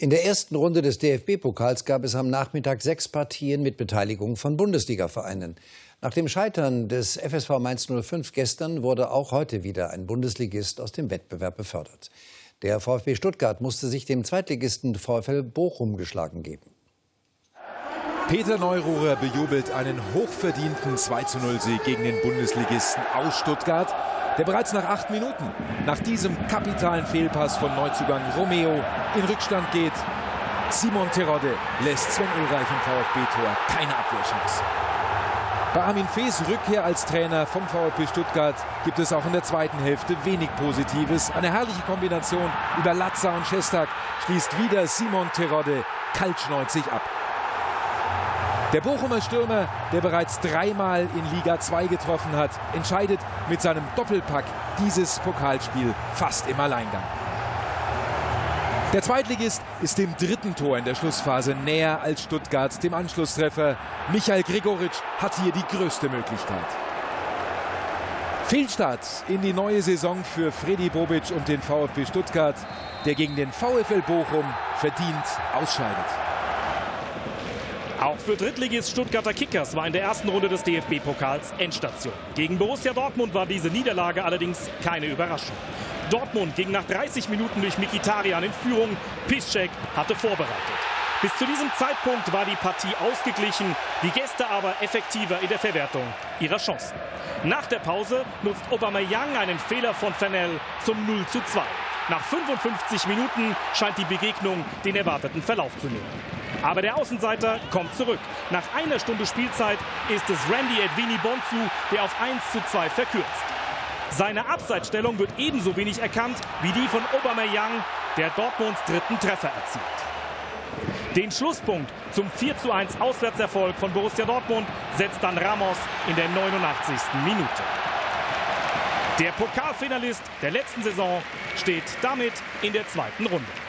In der ersten Runde des DFB-Pokals gab es am Nachmittag sechs Partien mit Beteiligung von Bundesliga-Vereinen. Nach dem Scheitern des FSV Mainz 05 gestern wurde auch heute wieder ein Bundesligist aus dem Wettbewerb befördert. Der VfB Stuttgart musste sich dem Zweitligisten VfL Bochum geschlagen geben. Peter Neururer bejubelt einen hochverdienten 2-0-Sieg gegen den Bundesligisten aus Stuttgart der bereits nach acht Minuten nach diesem kapitalen Fehlpass von Neuzugang Romeo in Rückstand geht. Simon Terodde lässt Sven Ulreich im VfB-Tor keine Abwehrchance. Bei Armin Fees Rückkehr als Trainer vom VfB Stuttgart gibt es auch in der zweiten Hälfte wenig Positives. Eine herrliche Kombination über Latza und Schestak schließt wieder Simon Terodde kaltschneuzig ab. Der Bochumer Stürmer, der bereits dreimal in Liga 2 getroffen hat, entscheidet mit seinem Doppelpack dieses Pokalspiel fast im Alleingang. Der Zweitligist ist dem dritten Tor in der Schlussphase näher als Stuttgart dem Anschlusstreffer. Michael Gregoritsch hat hier die größte Möglichkeit. Fehlstart in die neue Saison für Freddy Bobic und den VfB Stuttgart, der gegen den VfL Bochum verdient ausscheidet. Auch für Drittligist Stuttgarter Kickers war in der ersten Runde des DFB-Pokals Endstation. Gegen Borussia Dortmund war diese Niederlage allerdings keine Überraschung. Dortmund ging nach 30 Minuten durch Mikitarian in Führung. Piszczek hatte vorbereitet. Bis zu diesem Zeitpunkt war die Partie ausgeglichen, die Gäste aber effektiver in der Verwertung ihrer Chancen. Nach der Pause nutzt Aubameyang einen Fehler von Fennell zum 0 zu 2. Nach 55 Minuten scheint die Begegnung den erwarteten Verlauf zu nehmen. Aber der Außenseiter kommt zurück. Nach einer Stunde Spielzeit ist es Randy Edwini Bonzu, der auf 1 zu 2 verkürzt. Seine Abseitsstellung wird ebenso wenig erkannt wie die von Aubameyang, der Dortmunds dritten Treffer erzielt. Den Schlusspunkt zum 4 zu 1 Auswärtserfolg von Borussia Dortmund setzt dann Ramos in der 89. Minute. Der Pokalfinalist der letzten Saison steht damit in der zweiten Runde.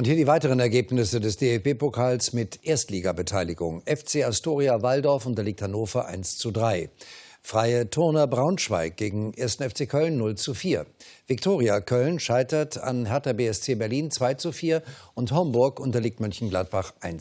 Und hier die weiteren Ergebnisse des DFB-Pokals mit Erstligabeteiligung. FC Astoria Waldorf unterliegt Hannover 1 zu 3. Freie Turner Braunschweig gegen 1. FC Köln 0 zu 4. Viktoria Köln scheitert an Hertha BSC Berlin 2 zu 4 und Homburg unterliegt Mönchengladbach 1